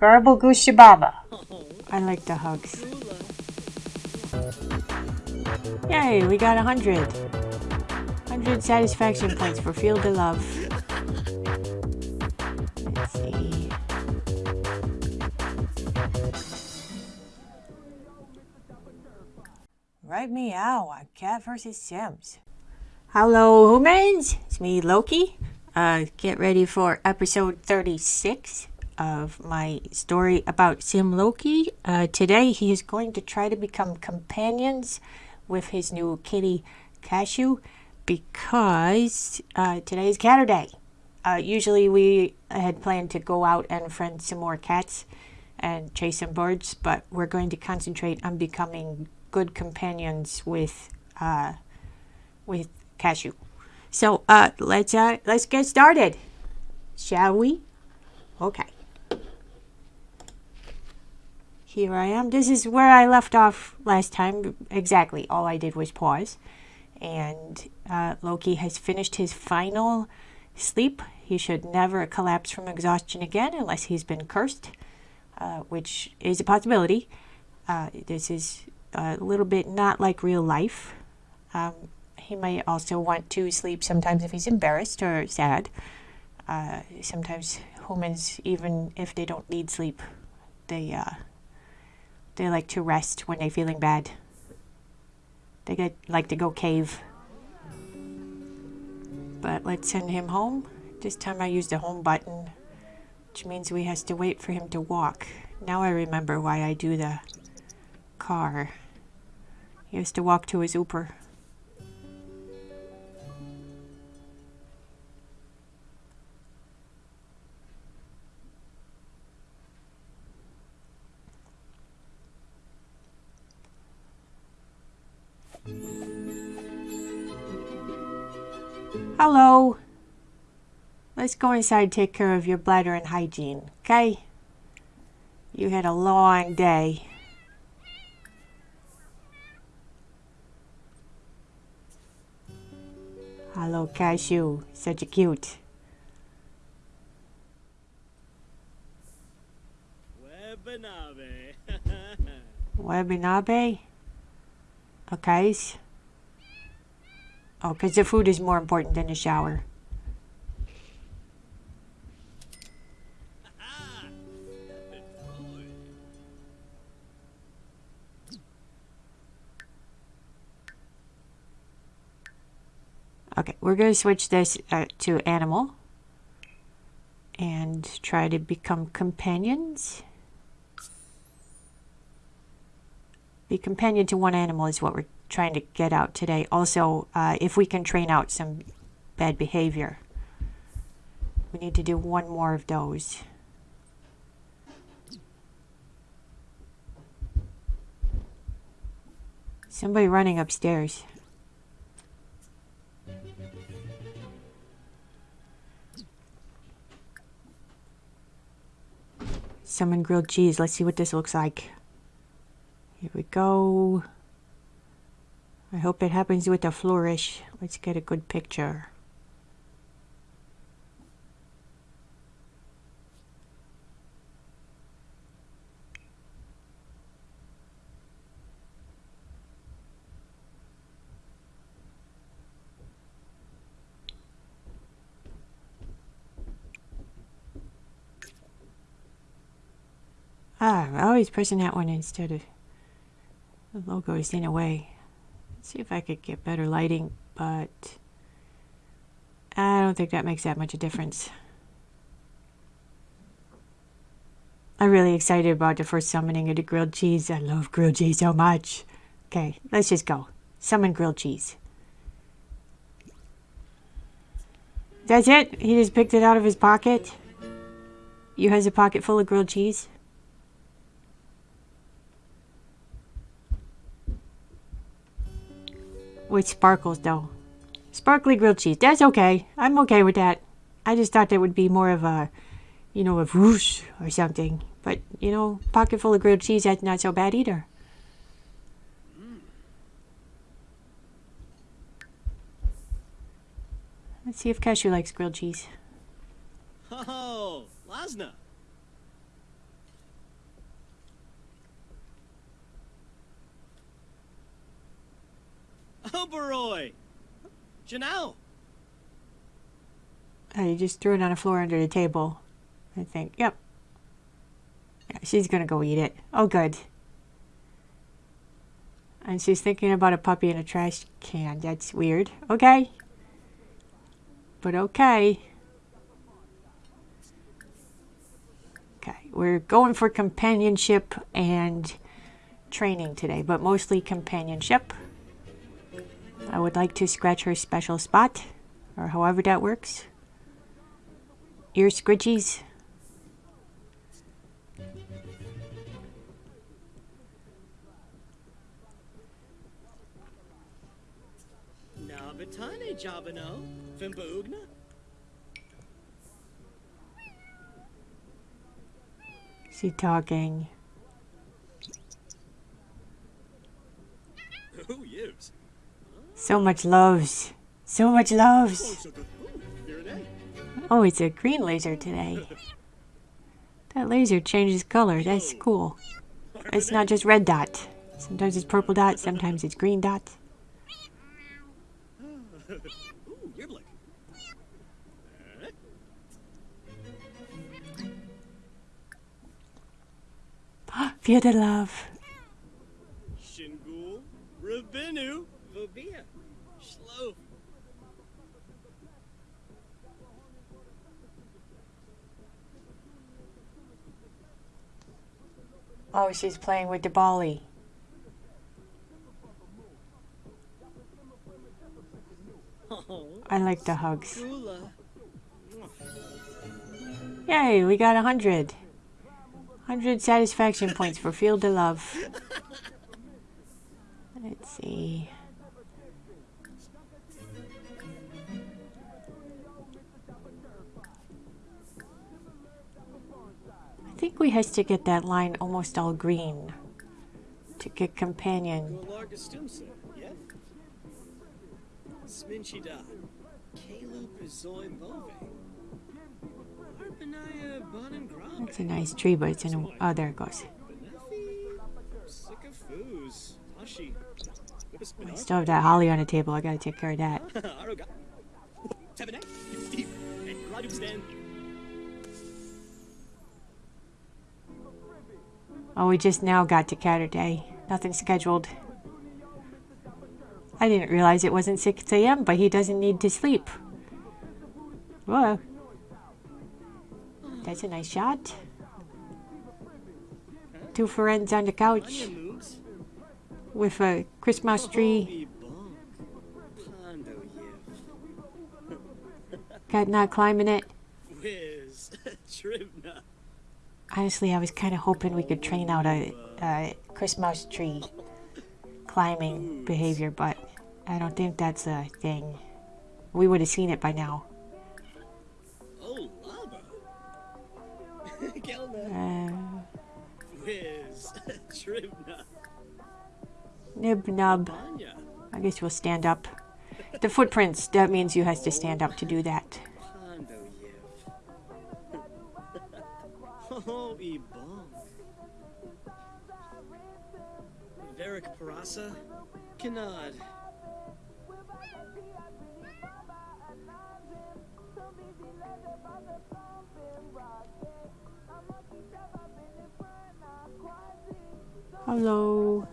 Garble Goose Baba. I like the hugs. Yay, we got a hundred. Hundred satisfaction points for Field of Love. Let's see. Right meow on Cat vs. Sims. Hello, humans. It's me, Loki. Uh, get ready for episode 36 of my story about Sim Loki. Uh, today, he is going to try to become companions with his new kitty, Cashew, because uh, today is Catter Day. Uh, usually, we had planned to go out and friend some more cats and chase some birds, but we're going to concentrate on becoming good companions with uh, with Cashew. So uh, let's uh, let's get started, shall we? Okay. Here I am. This is where I left off last time. Exactly. All I did was pause, and uh, Loki has finished his final sleep. He should never collapse from exhaustion again unless he's been cursed, uh, which is a possibility. Uh, this is a little bit not like real life. Um, he might also want to sleep sometimes if he's embarrassed or sad. Uh, sometimes humans, even if they don't need sleep, they uh, they like to rest when they're feeling bad. They get like to go cave. But let's send him home. This time I used the home button, which means we has to wait for him to walk. Now I remember why I do the car. He has to walk to his Uber. Hello. Let's go inside and take care of your bladder and hygiene, okay? You had a long day. Hello, Cashew. Such a cute. Webinabe. Webinabe? Okay. Oh, because the food is more important than the shower. Okay, we're going to switch this uh, to animal and try to become companions. Be companion to one animal is what we're trying to get out today. Also, uh, if we can train out some bad behavior. We need to do one more of those. Somebody running upstairs. Summon grilled cheese. Let's see what this looks like. Here we go. I hope it happens with a flourish. Let's get a good picture. Ah, I'm always pressing that one instead of the logo is in a way. See if I could get better lighting, but I don't think that makes that much of a difference. I'm really excited about the first summoning of the grilled cheese. I love grilled cheese so much. Okay, let's just go. Summon grilled cheese. That's it? He just picked it out of his pocket? You has a pocket full of grilled cheese? With sparkles though. Sparkly grilled cheese. That's okay. I'm okay with that. I just thought that would be more of a, you know, a whoosh or something. But, you know, pocket full of grilled cheese, that's not so bad either. Let's see if Cashew likes grilled cheese. Oh, Lasna. Janelle. Oh, you just threw it on the floor under the table. I think. Yep. Yeah, she's gonna go eat it. Oh, good. And she's thinking about a puppy in a trash can. That's weird. Okay. But okay. Okay, we're going for companionship and training today, but mostly companionship. I would like to scratch her special spot, or however that works. Ear scritchies. Na betane jabano. Fimboogna. She talking. Who use? So much loves. So much loves. Oh, it's a green laser today. That laser changes color. That's cool. It's not just red dot. Sometimes it's purple dot, sometimes it's green dot. Feel the love. Shingul. Rabinu. Oh, she's playing with the. Oh, I like the hugs. Yay, we got a hundred. Hundred satisfaction points for Field the Love. Let's see. Think we has to get that line almost all green to get companion. Golarga Stumsa. Yeah? Sminchida. Kalup Bove. Arpanaya Bonin Grombe. It's a nice tree, but it's in a. Oh, there it goes. Benefi. Sycophus. Tashi. I still have that holly on the table. I gotta take care of that. Oh, we just now got to Catterday. Nothing scheduled. I didn't realize it wasn't 6 a.m., but he doesn't need to sleep. Whoa. That's a nice shot. Two friends on the couch with a Christmas tree. Cat not climbing it. Whiz. Honestly, I was kind of hoping we could train out a, a Christmas tree climbing behavior, but I don't think that's a thing. We would have seen it by now. Oh, lava. Gelna. Whiz. Tribna. nib nub. I guess we'll stand up. The footprints, that means you has to stand up to do that. Varric Parasa. Kanad. Hello.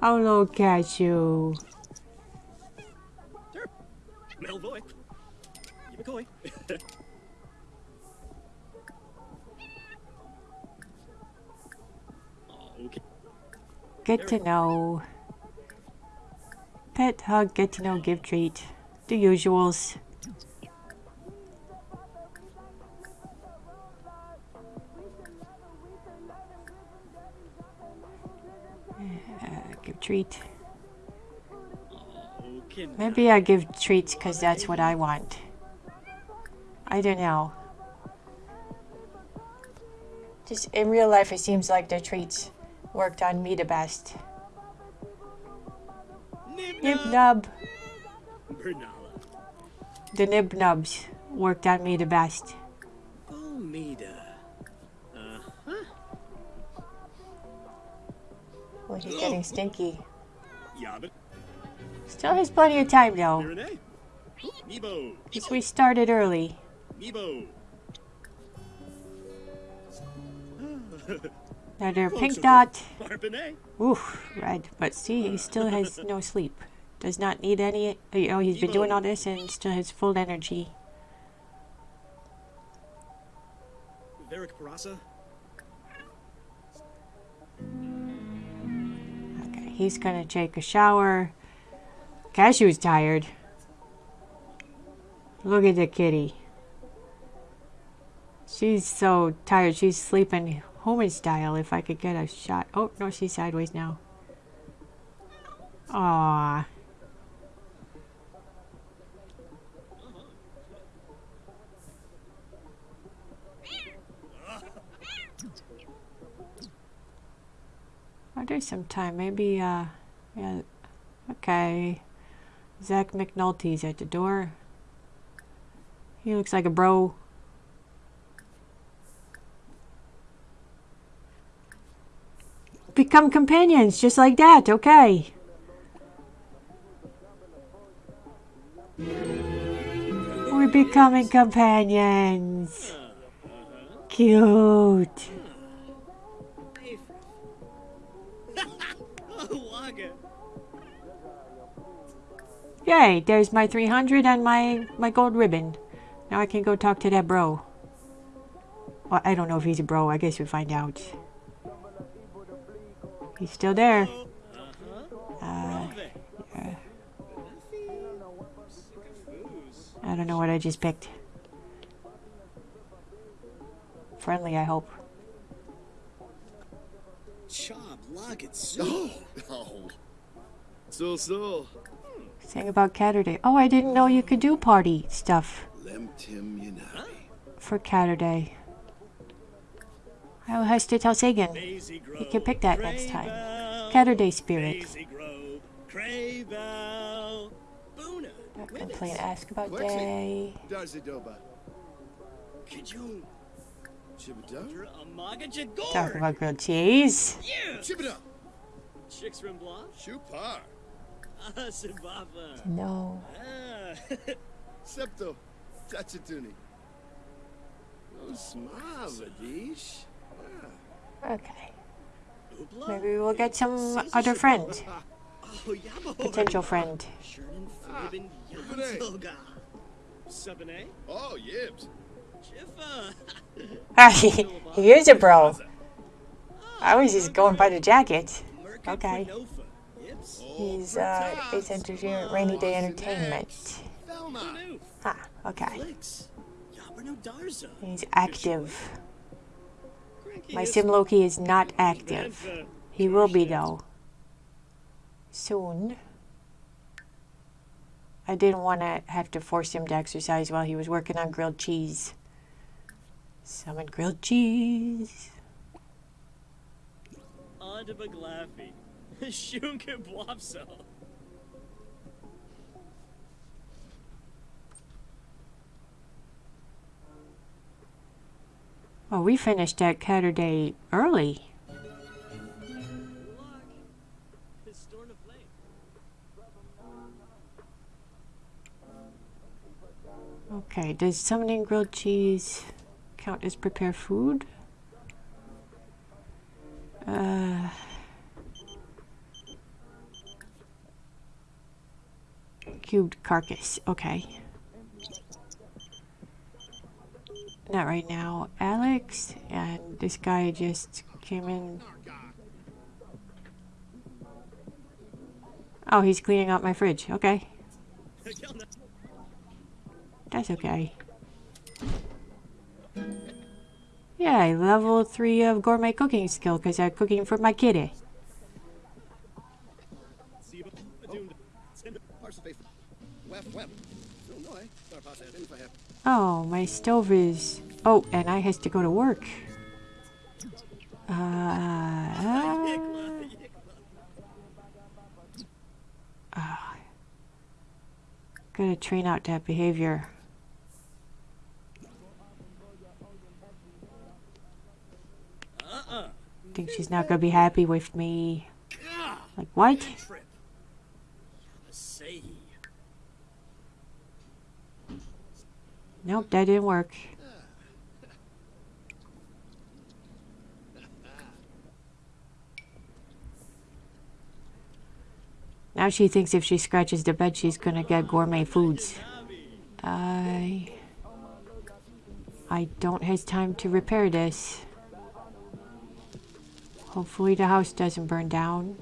Hello, Cashew. Sure. Melvoy. Yibakoi. okay. Get to know. Pet hug, get to know, give treat. The usuals. Uh, give treat. Maybe I give treats because that's what I want. I don't know. Just in real life, it seems like the treats worked on me the best. Nib Nibna. nub. The nib nubs worked on me the best. Bomida. Uh-huh. Well, he's getting stinky. Still has plenty of time though. You're an A. Nebo. Because we started early. Another pink dot. Oof, red. But see, he still has no sleep. Does not need any. You know, he's been doing all this and still has full energy. Varric Parasa. Okay, he's gonna take a shower. Cashew's tired. Look at the kitty. She's so tired. She's sleeping human style. If I could get a shot. Oh no, she's sideways now. Aww. Oh, there's some time. Maybe, uh, yeah. Okay. Zach McNulty's at the door. He looks like a bro. Become companions, just like that, okay. We're becoming companions. Cute. Yay, there's my 300 and my, my gold ribbon. Now I can go talk to that bro. Well, I don't know if he's a bro. I guess we'll find out. He's still there. Uh-huh. Uh, I don't know what I just picked. Friendly, I hope. Chob, Lagat, Su. Oh. So so. Saying about Catterday. Oh, I didn't know you could do party stuff Lem Tim Yanabi. for Catterday. I will have to tell Sagan. Grove. You can pick that next time. Craybell. Catterday spirit. Daisy Grove. Craybell. Not complain. Ask about day. Darzidoba. Kijun. Chibida. Amaga Talk about grilled cheese. Yeah. Chibida. Chicks from Blanc. Chupar. Ah, Sibava. No. Ah. Septo. Tachatuni. Oh, Smavadish. Okay. Maybe we'll get some other friend. Potential friend. Sherman Flibbin Yanzoga. Sabane. Oh. Ah, he, is a bro. I was just going by the jacket. Okay. Yips. He's uh, it's entertainment, rainy day entertainment. Ah, okay. Flicks. Yabrano Darza. He's active. My is sim Loki is not active. He will be though. Soon. I didn't want to have to force him to exercise while he was working on grilled cheese. Summon grilled cheese. On to Baglaffy. Well, we finished that cutter day early. Okay, does summoning grilled cheese count as prepare food? Uh, cubed carcass. Okay. Not right now. Alex and this guy just came in. Oh, he's cleaning out my fridge. Okay. That's okay. Yeah, level 3 of gourmet cooking skill because I'm cooking for my kitty. Oh, my stove is... Oh, and I has to go to work. Uh. Yikla. gotta train out that behavior. Think she's not gonna be happy with me. Like, what? Nope, that didn't work. Now she thinks if she scratches the bed, she's gonna get gourmet foods. I... I don't have time to repair this. Hopefully the house doesn't burn down.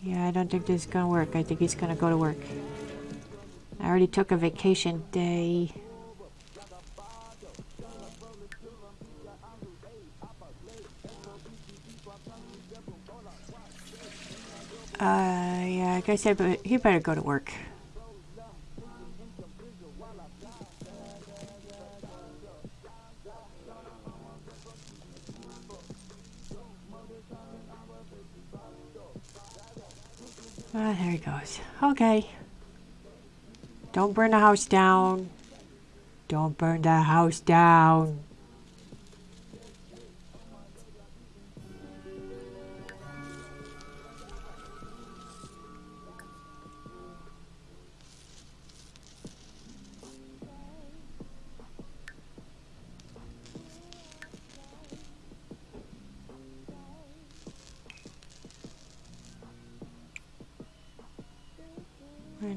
Yeah, I don't think this is gonna work. I think he's gonna go to work. I already took a vacation day. Uh, yeah, like I said, be he better go to work. Ah, there he goes. Okay. Don't burn the house down. Don't burn the house down.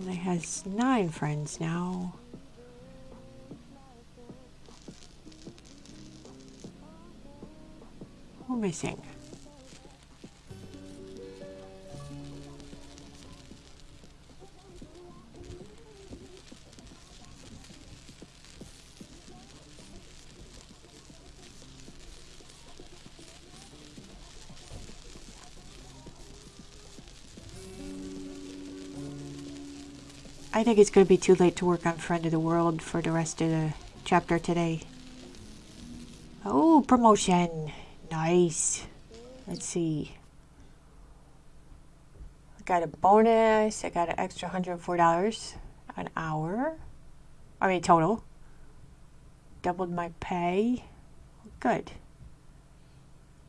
He has nine friends now. Who i missing? I think it's going to be too late to work on Friend of the World for the rest of the chapter today. Oh, promotion. Nice. Let's see. I got a bonus. I got an extra $104 an hour. I mean, total. Doubled my pay. Good.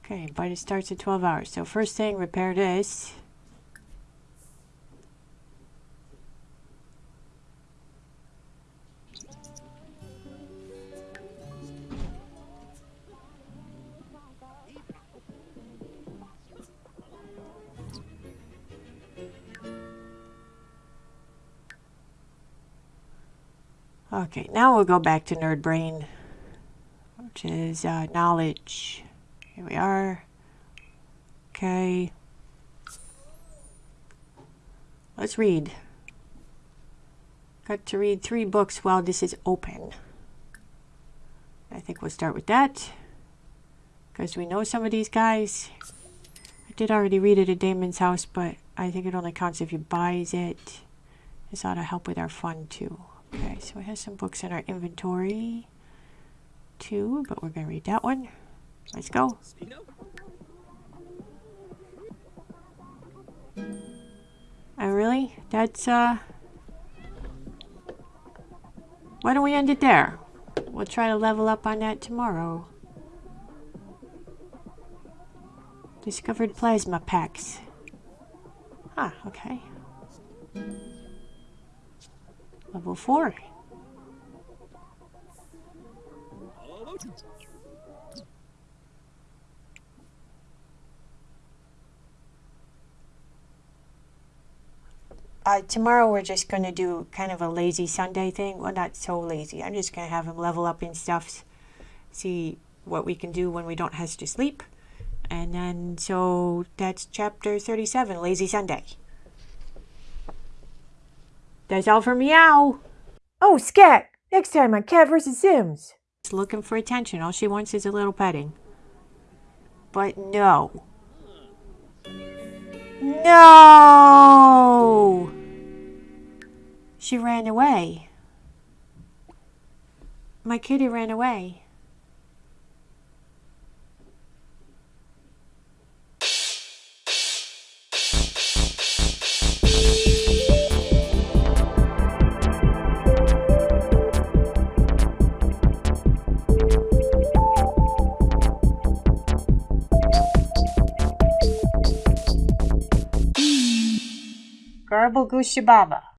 Okay, but it starts at 12 hours. So first thing, repair this. Okay, now we'll go back to Nerd Brain, which is uh, knowledge. Here we are. Okay. Let's read. Got to read three books while this is open. I think we'll start with that. Because we know some of these guys. I did already read it at Damon's house, but I think it only counts if you buys it. This ought to help with our fun too. Okay, so we have some books in our inventory too, but we're going to read that one. Let's go. Oh, really? That's, uh... Why don't we end it there? We'll try to level up on that tomorrow. Discovered plasma packs. Ah, okay. Level 4. All Uh, tomorrow we're just going to do kind of a lazy Sunday thing. Well, not so lazy. I'm just going to have him level up in stuff. See what we can do when we don't have to sleep. And then, so that's chapter 37, Lazy Sunday. That's all for Meow. Oh, Scat! Next time on Cat vs. Sims. She's looking for attention. All she wants is a little petting. But no. No! She ran away. My kitty ran away. Arabul。